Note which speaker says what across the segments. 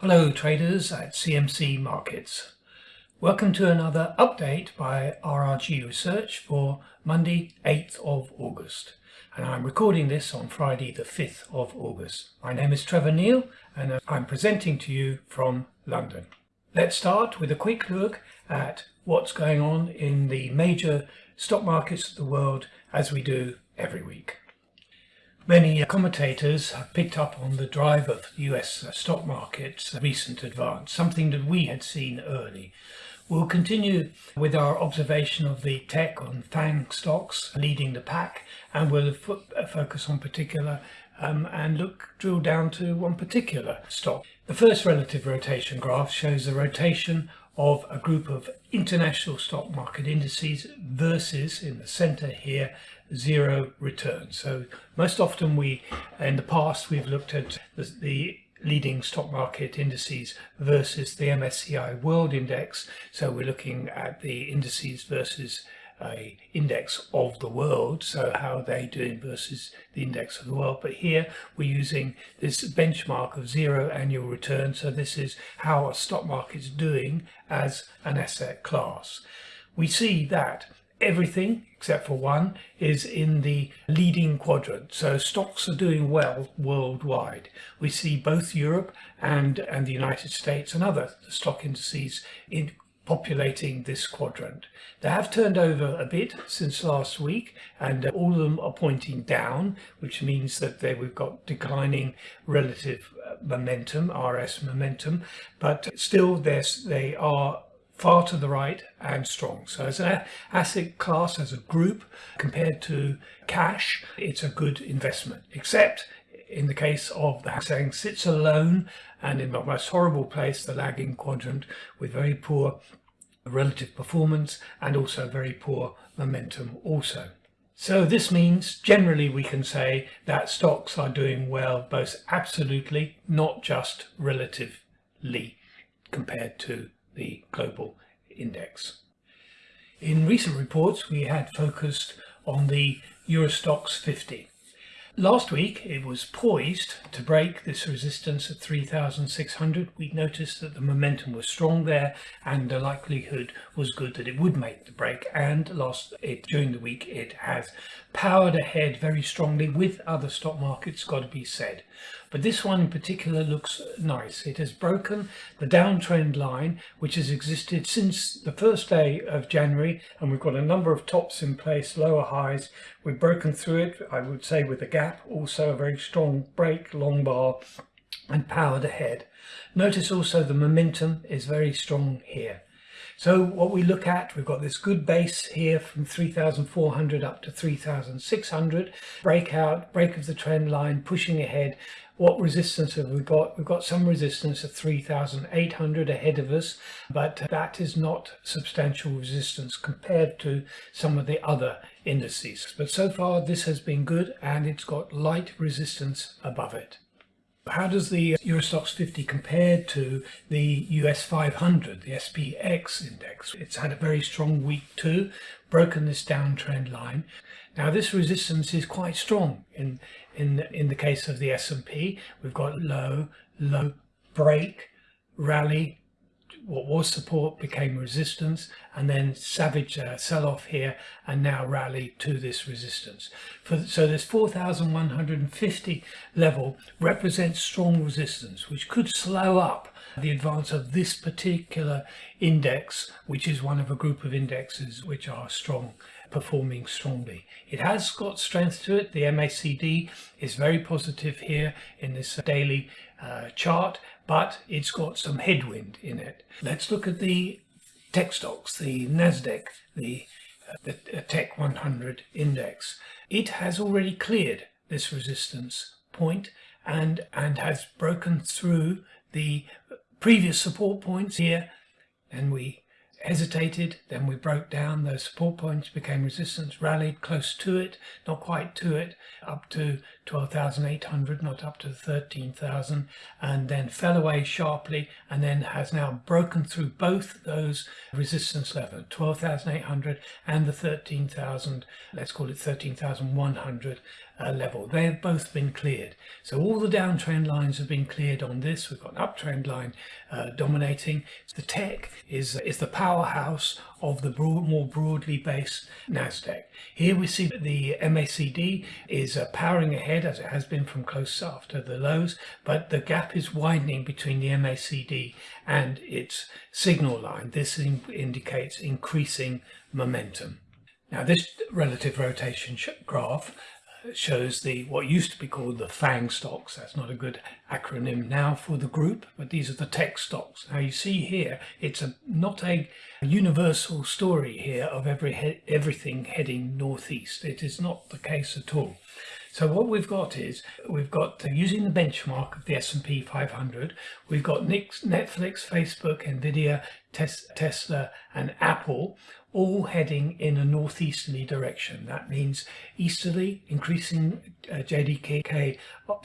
Speaker 1: Hello traders at CMC Markets. Welcome to another update by RRG Research for Monday 8th of August. And I'm recording this on Friday the 5th of August. My name is Trevor Neil and I'm presenting to you from London. Let's start with a quick look at what's going on in the major stock markets of the world as we do every week. Many commentators have picked up on the drive of the US uh, stock market's uh, recent advance, something that we had seen early. We'll continue with our observation of the tech on FANG stocks leading the pack and we'll uh, focus on particular um, and look drill down to one particular stock. The first relative rotation graph shows the rotation of a group of international stock market indices versus in the center here zero return. So most often we, in the past, we've looked at the, the leading stock market indices versus the MSCI World Index. So we're looking at the indices versus a index of the world, so how are they doing versus the index of the world. But here we're using this benchmark of zero annual return, so this is how a stock market is doing as an asset class. We see that everything except for one is in the leading quadrant. So stocks are doing well worldwide. We see both Europe and and the United States and other stock indices in populating this quadrant. They have turned over a bit since last week and all of them are pointing down which means that they, we've got declining relative uh, momentum, RS momentum, but still they are far to the right and strong. So as an asset class, as a group, compared to cash, it's a good investment, except in the case of the Hang Seng sits alone and in the most horrible place, the lagging quadrant with very poor relative performance and also very poor momentum also. So this means generally we can say that stocks are doing well both absolutely, not just relatively compared to the global index. In recent reports, we had focused on the Euro Stoxx 50. Last week, it was poised to break this resistance at 3,600. We noticed that the momentum was strong there and the likelihood was good that it would make the break. And last it during the week, it has powered ahead very strongly with other stock markets, got to be said. But this one in particular looks nice. It has broken the downtrend line, which has existed since the first day of January, and we've got a number of tops in place, lower highs. We've broken through it, I would say, with a gap, also a very strong break, long bar, and powered ahead. Notice also the momentum is very strong here. So what we look at, we've got this good base here from 3,400 up to 3,600, breakout, break of the trend line, pushing ahead. What resistance have we got? We've got some resistance of 3,800 ahead of us, but that is not substantial resistance compared to some of the other indices. But so far this has been good and it's got light resistance above it. How does the Euro Stoxx 50 compare to the US 500, the SPX index? It's had a very strong week too, broken this downtrend line. Now this resistance is quite strong in in in the case of the S&P. We've got low, low, break, rally, what was support became resistance and then savage uh, sell-off here and now rally to this resistance. For, so this 4,150 level represents strong resistance which could slow up the advance of this particular index which is one of a group of indexes which are strong performing strongly. It has got strength to it. The MACD is very positive here in this daily uh, chart, but it's got some headwind in it. Let's look at the tech stocks, the NASDAQ, the, uh, the uh, Tech 100 index. It has already cleared this resistance point and, and has broken through the previous support points here and we hesitated, then we broke down, those support points became resistance, rallied close to it, not quite to it, up to 12,800, not up to 13,000, and then fell away sharply and then has now broken through both those resistance levels, 12,800 and the 13,000, let's call it 13,100 uh, level. They have both been cleared. So all the downtrend lines have been cleared on this. We've got an uptrend line uh, dominating. The tech is, is the powerhouse of the broad, more broadly based NASDAQ. Here we see that the MACD is uh, powering ahead as it has been from close after the lows, but the gap is widening between the MACD and its signal line. This in indicates increasing momentum. Now this relative rotation graph shows the what used to be called the FANG stocks. That's not a good acronym now for the group, but these are the tech stocks. Now you see here, it's a not a universal story here of every he everything heading northeast. It is not the case at all. So what we've got is we've got uh, using the benchmark of the S&P 500, we've got Netflix, Facebook, Nvidia, Tesla, and Apple all heading in a northeasterly direction. That means easterly, increasing uh, JDK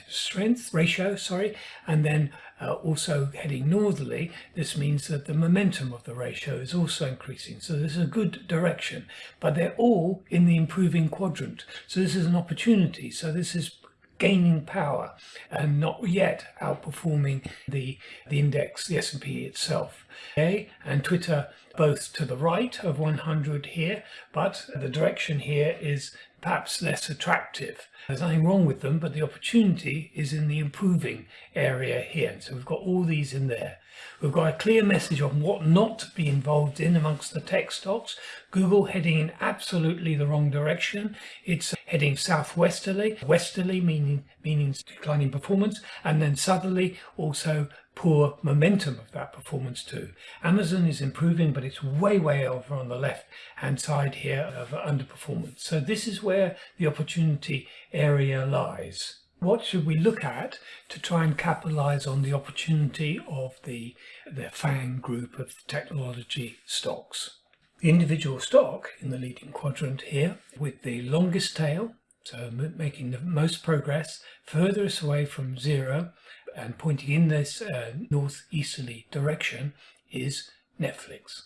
Speaker 1: strength ratio, sorry, and then uh, also heading northerly. This means that the momentum of the ratio is also increasing. So this is a good direction, but they're all in the improving quadrant. So this is an opportunity. So this is gaining power and not yet outperforming the the index the S&P itself. Okay? And Twitter both to the right of 100 here but the direction here is perhaps less attractive. There's nothing wrong with them but the opportunity is in the improving area here. So we've got all these in there. We've got a clear message on what not to be involved in amongst the tech stocks. Google heading in absolutely the wrong direction. It's heading southwesterly, westerly meaning meaning declining performance, and then southerly also poor momentum of that performance too. Amazon is improving, but it's way, way over on the left hand side here of underperformance. So this is where the opportunity area lies. What should we look at to try and capitalize on the opportunity of the, the FANG group of technology stocks? the individual stock in the leading quadrant here with the longest tail, so making the most progress, furthest away from zero and pointing in this uh, northeasterly direction is Netflix.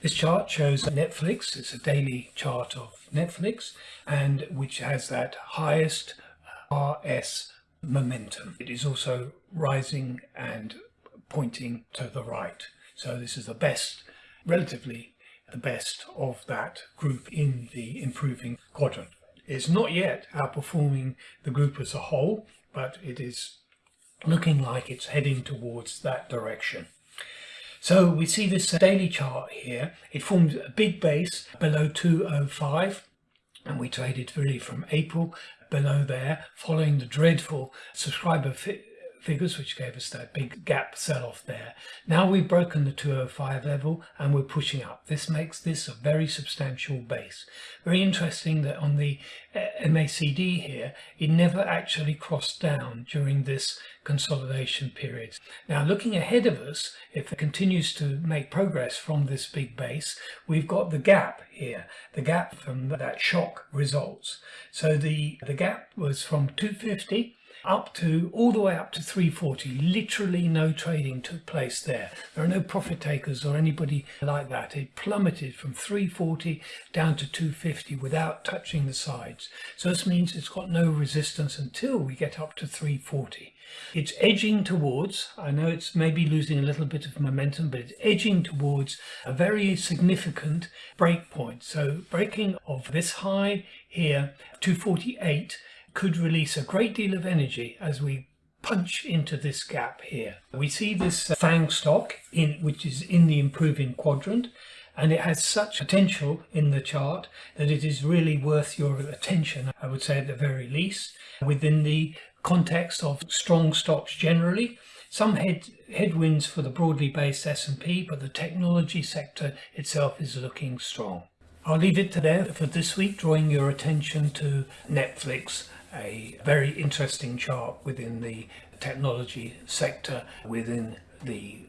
Speaker 1: This chart shows Netflix, it's a daily chart of Netflix and which has that highest uh, RS momentum. It is also rising and pointing to the right. So this is the best relatively the best of that group in the improving quadrant. It's not yet outperforming the group as a whole, but it is looking like it's heading towards that direction. So we see this daily chart here. It forms a big base below 205 and we traded really from April below there following the dreadful subscriber figures, which gave us that big gap sell-off there. Now we've broken the 205 level and we're pushing up. This makes this a very substantial base. Very interesting that on the uh, MACD here, it never actually crossed down during this consolidation period. Now looking ahead of us, if it continues to make progress from this big base, we've got the gap here, the gap from that shock results. So the, the gap was from 250 up to all the way up to 340 literally no trading took place there. There are no profit takers or anybody like that. It plummeted from 340 down to 250 without touching the sides. So this means it's got no resistance until we get up to 340 it's edging towards, I know it's maybe losing a little bit of momentum, but it's edging towards a very significant break point. So breaking of this high here, 248, could release a great deal of energy as we punch into this gap here. We see this uh, FANG stock in which is in the improving quadrant and it has such potential in the chart that it is really worth your attention, I would say at the very least, within the context of strong stocks generally. Some head, headwinds for the broadly based S&P, but the technology sector itself is looking strong. I'll leave it to there for this week, drawing your attention to Netflix a very interesting chart within the technology sector, within the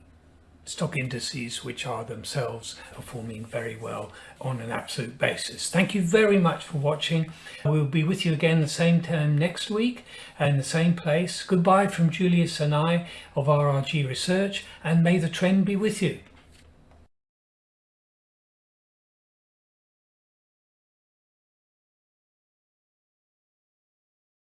Speaker 1: stock indices which are themselves performing very well on an absolute basis. Thank you very much for watching. We'll be with you again the same time next week and the same place. Goodbye from Julius and I of RRG Research and may the trend be with you.